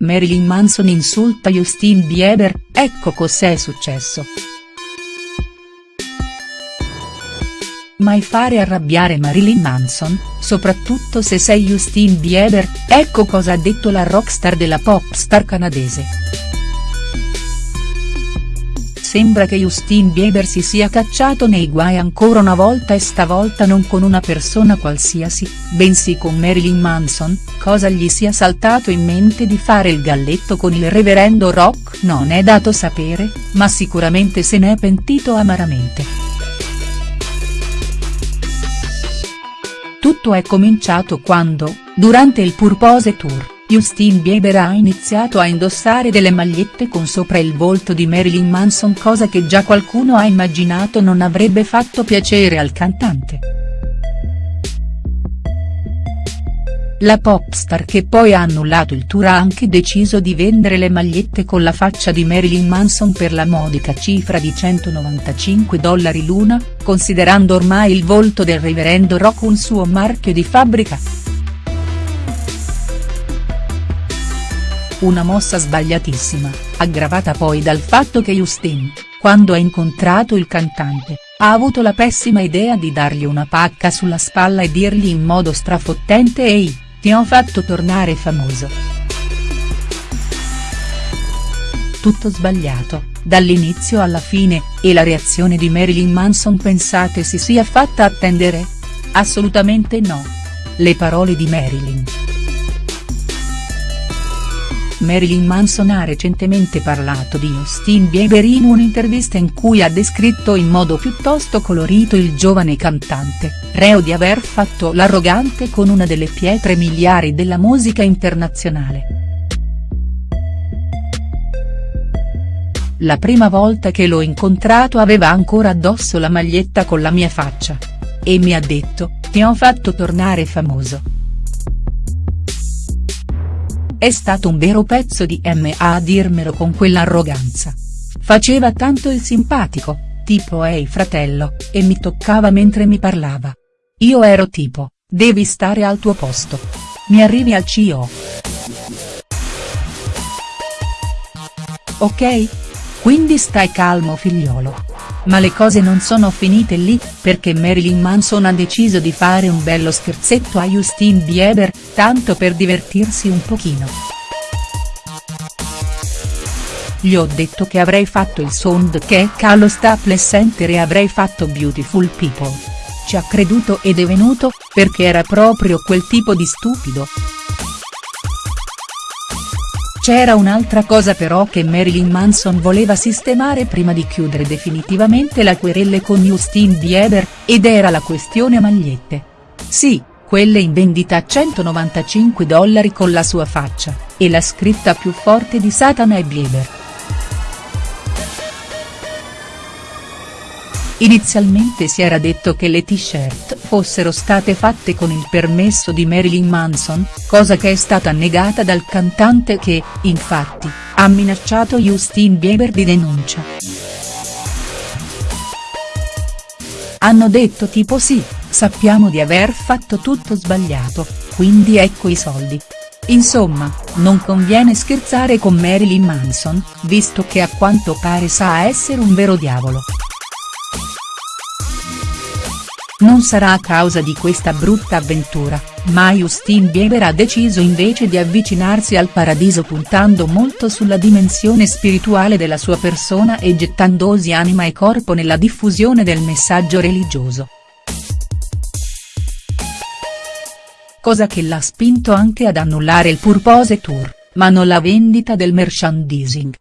Marilyn Manson insulta Justin Bieber, ecco cos'è successo. Mai fare arrabbiare Marilyn Manson, soprattutto se sei Justin Bieber, ecco cosa ha detto la rockstar della pop star canadese. Sembra che Justin Bieber si sia cacciato nei guai ancora una volta e stavolta non con una persona qualsiasi, bensì con Marilyn Manson, cosa gli sia saltato in mente di fare il galletto con il reverendo Rock non è dato sapere, ma sicuramente se n'è pentito amaramente. Tutto è cominciato quando, durante il Purpose Tour Justin Bieber ha iniziato a indossare delle magliette con sopra il volto di Marilyn Manson cosa che già qualcuno ha immaginato non avrebbe fatto piacere al cantante. La popstar che poi ha annullato il tour ha anche deciso di vendere le magliette con la faccia di Marilyn Manson per la modica cifra di 195 dollari l'una, considerando ormai il volto del reverendo Rock un suo marchio di fabbrica. Una mossa sbagliatissima, aggravata poi dal fatto che Justin, quando ha incontrato il cantante, ha avuto la pessima idea di dargli una pacca sulla spalla e dirgli in modo strafottente ehi, ti ho fatto tornare famoso. Tutto sbagliato, dall'inizio alla fine, e la reazione di Marilyn Manson pensate si sia fatta attendere? Assolutamente no. Le parole di Marilyn. Marilyn Manson ha recentemente parlato di Justin Bieber in un'intervista in cui ha descritto in modo piuttosto colorito il giovane cantante, reo di aver fatto l'arrogante con una delle pietre miliari della musica internazionale. La prima volta che l'ho incontrato aveva ancora addosso la maglietta con la mia faccia. E mi ha detto, ti ho fatto tornare famoso. È stato un vero pezzo di M a dirmelo con quell'arroganza. Faceva tanto il simpatico, tipo ehi fratello, e mi toccava mentre mi parlava. Io ero tipo, devi stare al tuo posto. Mi arrivi al CO. Ok? Quindi stai calmo figliolo. Ma le cose non sono finite lì, perché Marilyn Manson ha deciso di fare un bello scherzetto a Justin Bieber, tanto per divertirsi un pochino. Gli ho detto che avrei fatto il sound che è allo Staples Center e avrei fatto Beautiful People. Ci ha creduto ed è venuto, perché era proprio quel tipo di stupido. C'era un'altra cosa però che Marilyn Manson voleva sistemare prima di chiudere definitivamente la querelle con Justin Bieber, ed era la questione magliette. Sì, quelle in vendita a 195 dollari con la sua faccia, e la scritta più forte di Satana e Bieber. Inizialmente si era detto che le t-shirt fossero state fatte con il permesso di Marilyn Manson, cosa che è stata negata dal cantante che, infatti, ha minacciato Justin Bieber di denuncia. Hanno detto tipo sì, sappiamo di aver fatto tutto sbagliato, quindi ecco i soldi. Insomma, non conviene scherzare con Marilyn Manson, visto che a quanto pare sa essere un vero diavolo. Non sarà a causa di questa brutta avventura, ma Justin Bieber ha deciso invece di avvicinarsi al paradiso puntando molto sulla dimensione spirituale della sua persona e gettandosi anima e corpo nella diffusione del messaggio religioso. Cosa che l'ha spinto anche ad annullare il Purpose Tour, ma non la vendita del merchandising.